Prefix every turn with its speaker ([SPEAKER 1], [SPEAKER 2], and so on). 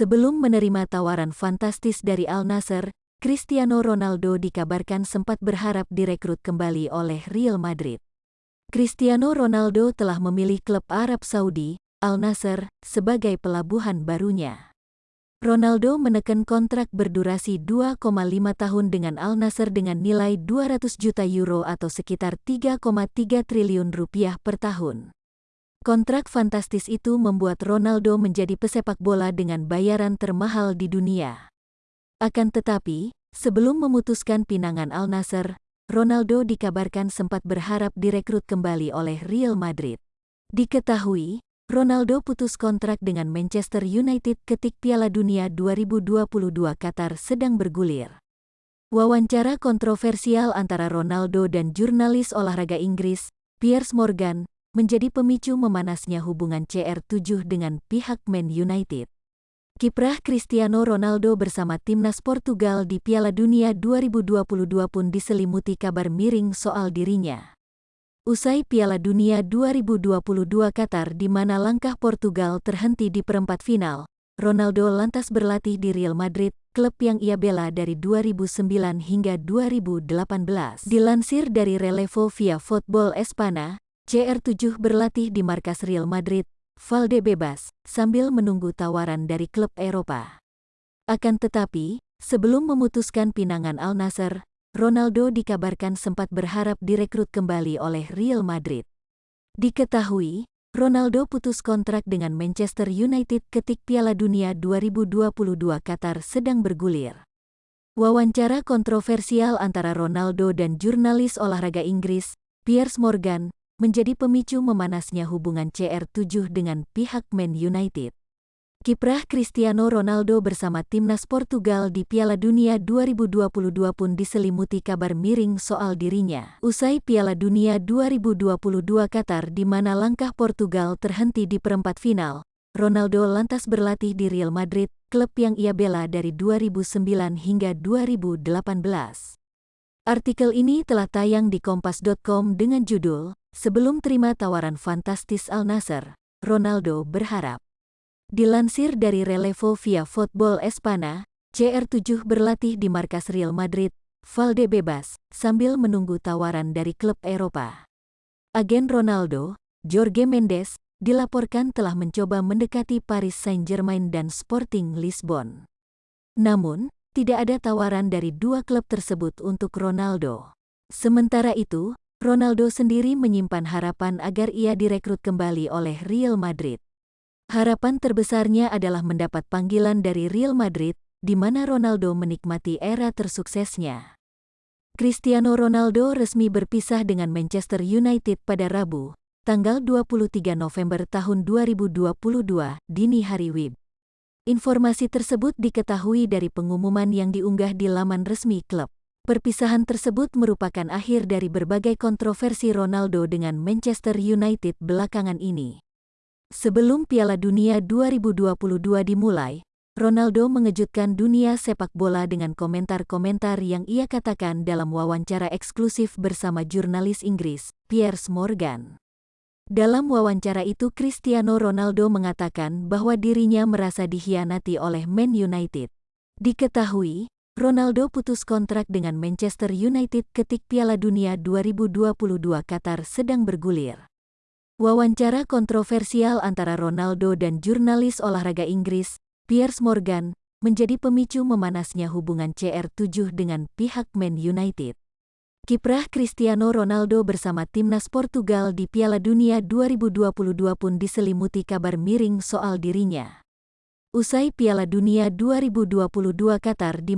[SPEAKER 1] Sebelum menerima tawaran fantastis dari Al Nassr, Cristiano Ronaldo dikabarkan sempat berharap direkrut kembali oleh Real Madrid. Cristiano Ronaldo telah memilih klub Arab Saudi, Al Nassr, sebagai pelabuhan barunya. Ronaldo menekan kontrak berdurasi 2,5 tahun dengan Al Nassr dengan nilai 200 juta euro atau sekitar 3,3 triliun rupiah per tahun. Kontrak fantastis itu membuat Ronaldo menjadi pesepak bola dengan bayaran termahal di dunia. Akan tetapi, sebelum memutuskan pinangan Al Nassr, Ronaldo dikabarkan sempat berharap direkrut kembali oleh Real Madrid. Diketahui, Ronaldo putus kontrak dengan Manchester United ketik Piala Dunia 2022 Qatar sedang bergulir. Wawancara kontroversial antara Ronaldo dan jurnalis olahraga Inggris, Piers Morgan, menjadi pemicu memanasnya hubungan CR7 dengan pihak Man United. Kiprah Cristiano Ronaldo bersama timnas Portugal di Piala Dunia 2022 pun diselimuti kabar miring soal dirinya. Usai Piala Dunia 2022 Qatar di mana langkah Portugal terhenti di perempat final, Ronaldo lantas berlatih di Real Madrid, klub yang ia bela dari 2009 hingga 2018. Dilansir dari Relevo via Football Espana, CR7 berlatih di markas Real Madrid, Valdebebas, sambil menunggu tawaran dari klub Eropa. Akan tetapi, sebelum memutuskan pinangan Al Nassr, Ronaldo dikabarkan sempat berharap direkrut kembali oleh Real Madrid. Diketahui, Ronaldo putus kontrak dengan Manchester United ketik Piala Dunia 2022 Qatar sedang bergulir. Wawancara kontroversial antara Ronaldo dan jurnalis olahraga Inggris, Piers Morgan, menjadi pemicu memanasnya hubungan CR7 dengan pihak Man United. Kiprah Cristiano Ronaldo bersama timnas Portugal di Piala Dunia 2022 pun diselimuti kabar miring soal dirinya. Usai Piala Dunia 2022 Qatar di mana langkah Portugal terhenti di perempat final, Ronaldo lantas berlatih di Real Madrid, klub yang ia bela dari 2009 hingga 2018. Artikel ini telah tayang di kompas.com dengan judul Sebelum terima tawaran fantastis Al Nassr, Ronaldo berharap. Dilansir dari Relevo via Football Espana, CR7 berlatih di markas Real Madrid, Valdebebas, sambil menunggu tawaran dari klub Eropa. Agen Ronaldo, Jorge Mendes, dilaporkan telah mencoba mendekati Paris Saint-Germain dan Sporting Lisbon. Namun, tidak ada tawaran dari dua klub tersebut untuk Ronaldo. Sementara itu, Ronaldo sendiri menyimpan harapan agar ia direkrut kembali oleh Real Madrid. Harapan terbesarnya adalah mendapat panggilan dari Real Madrid, di mana Ronaldo menikmati era tersuksesnya. Cristiano Ronaldo resmi berpisah dengan Manchester United pada Rabu, tanggal 23 November tahun 2022, dini hari WIB. Informasi tersebut diketahui dari pengumuman yang diunggah di laman resmi klub. Perpisahan tersebut merupakan akhir dari berbagai kontroversi Ronaldo dengan Manchester United belakangan ini. Sebelum Piala Dunia 2022 dimulai, Ronaldo mengejutkan dunia sepak bola dengan komentar-komentar yang ia katakan dalam wawancara eksklusif bersama jurnalis Inggris, Piers Morgan. Dalam wawancara itu Cristiano Ronaldo mengatakan bahwa dirinya merasa dikhianati oleh Man United. Diketahui, Ronaldo putus kontrak dengan Manchester United ketik Piala Dunia 2022 Qatar sedang bergulir. Wawancara kontroversial antara Ronaldo dan jurnalis olahraga Inggris, Piers Morgan, menjadi pemicu memanasnya hubungan CR7 dengan pihak Man United. Kiprah Cristiano Ronaldo bersama timnas Portugal di Piala Dunia 2022 pun diselimuti kabar miring soal dirinya. Usai Piala Dunia 2022 Qatar di